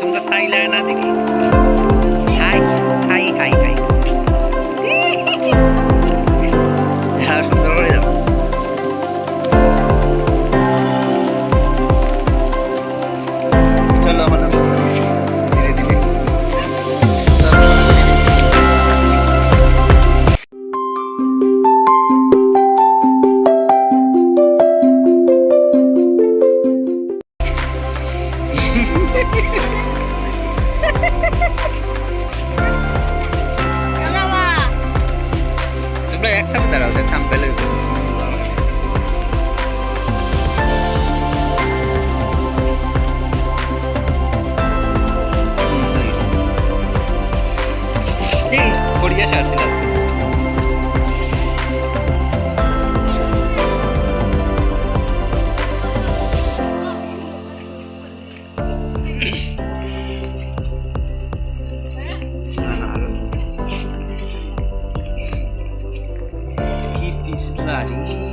তোমরা চাইলে না দেখি হাই হাই হাই হাই হ্যাঁ সুন্দর করে যাও চলো আমার Máscara, usted es tan peludo. Sí, body.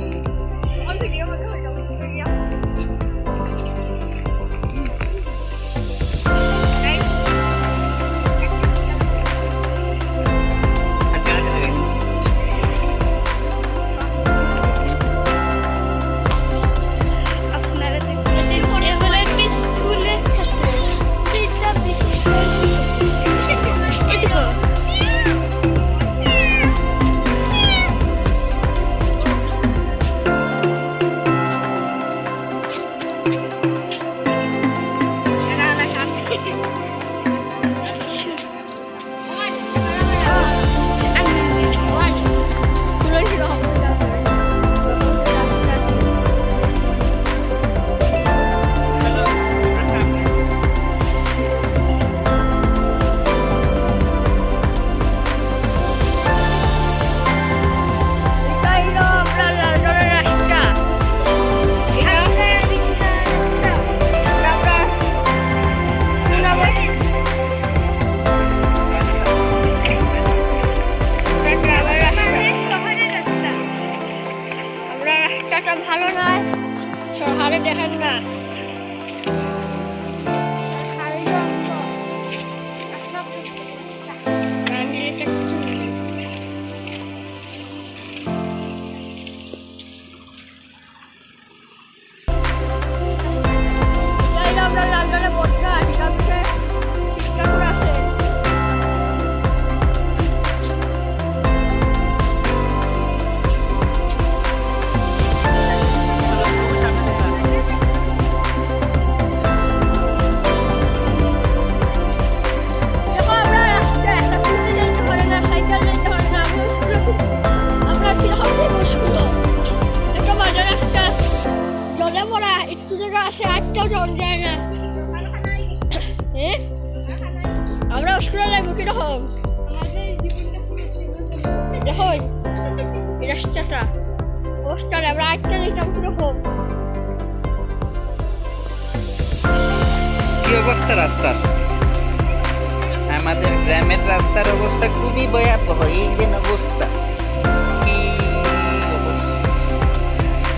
So how did that happen? স্কুলে লাগবো কীরকম দেখো এই রাস্তাটা অবস্থাটা আমরা আটটা দেখতাম কীরকম কি অবস্থা রাস্তার? আমাদের গ্রামের রাস্তার অবস্থা খুবই ভয়াবহ এই যে অবস্থা। কি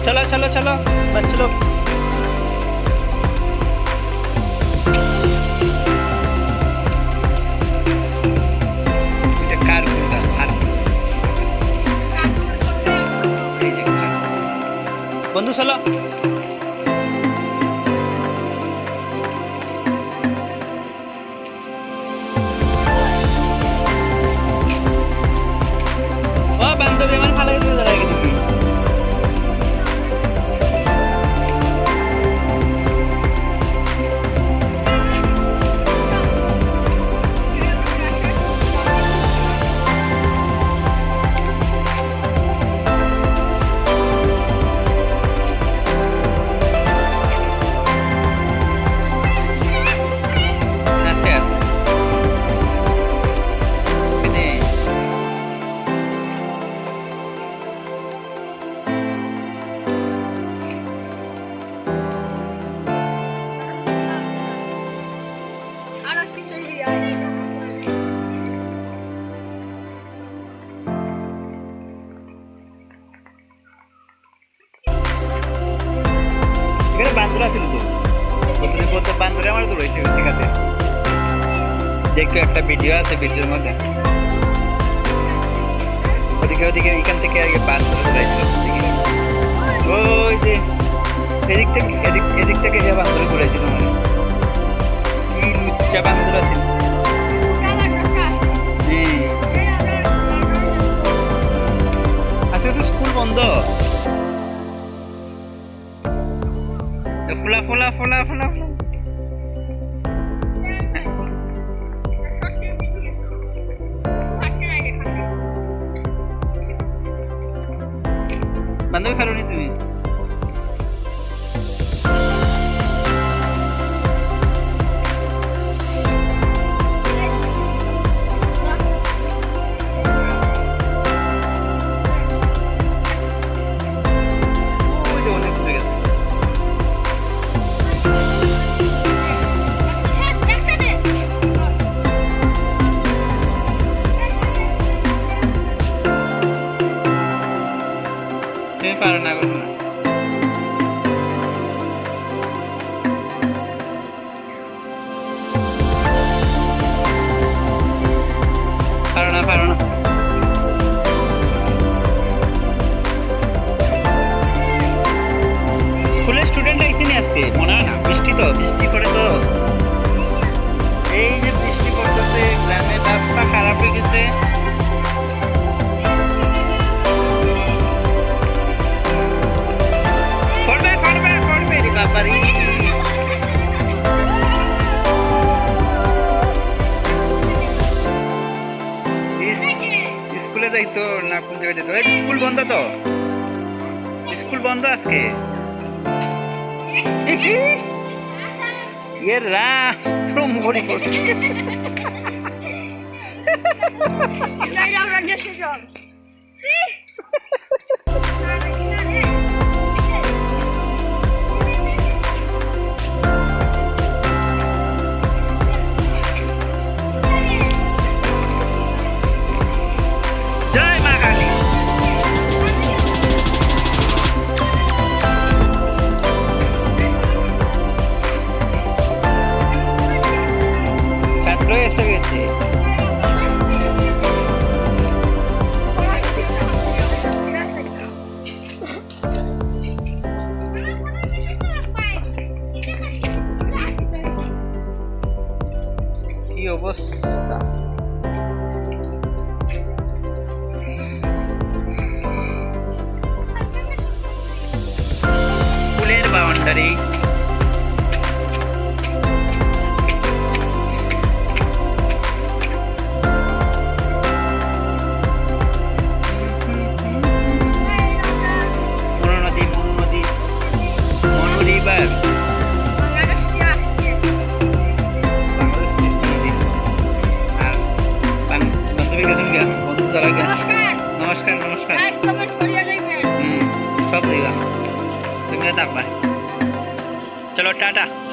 চলো চলো চলো বাস ಒಂದು ಸಲ বান্দরে আমার দৌড়াইছে দেখো একটা ভিডিও আছে ভিডিওর মধ্যে। ওদিকে ওদিকে, এখান থেকে আগে বান্দর দৌড়াইছিল ওদিকে। ওই যে, এদিক থেকে, এদিক এদিক থেকে যে বান্দর ঘুরাইছিল মানে কি লুচ্চা বান্দর আছে। আজকে তো স্কুল বন্ধ? Fula, fula, fula, fula, fula. Mándame farolito. পারো স্কুলের স্টুডেন্ট আইসিনি আজকে মনে হয় না বৃষ্টি তো বৃষ্টি করে তো স্কুলে যাই তো না, কোন জায়গায় এই স্কুল বন্ধ তো। স্কুল বন্ধ আজকে। এ রাম পুরো মরি করছে জয় কি অবস্থা স্কুলের বাউন্ডারি चलो टाटा।